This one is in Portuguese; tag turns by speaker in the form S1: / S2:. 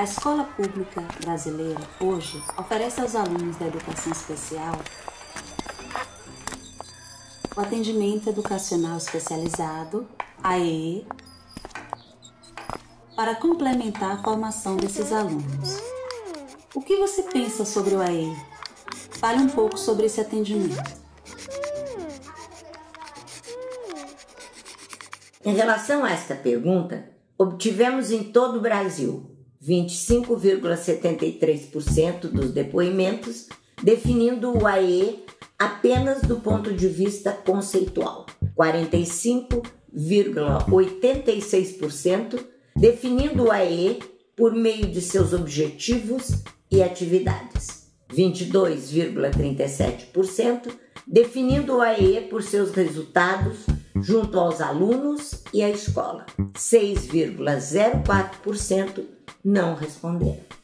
S1: A escola pública brasileira hoje oferece aos alunos da educação especial o atendimento educacional especializado, AE, para complementar a formação desses alunos. O que você pensa sobre o AE? Fale um pouco sobre esse atendimento.
S2: Em relação a esta pergunta, obtivemos em todo o Brasil 25,73% dos depoimentos definindo o AE apenas do ponto de vista conceitual, 45,86% definindo o AE por meio de seus objetivos e atividades, 22,37% definindo o AE por seus resultados junto aos alunos e à escola, 6,04% não responderam.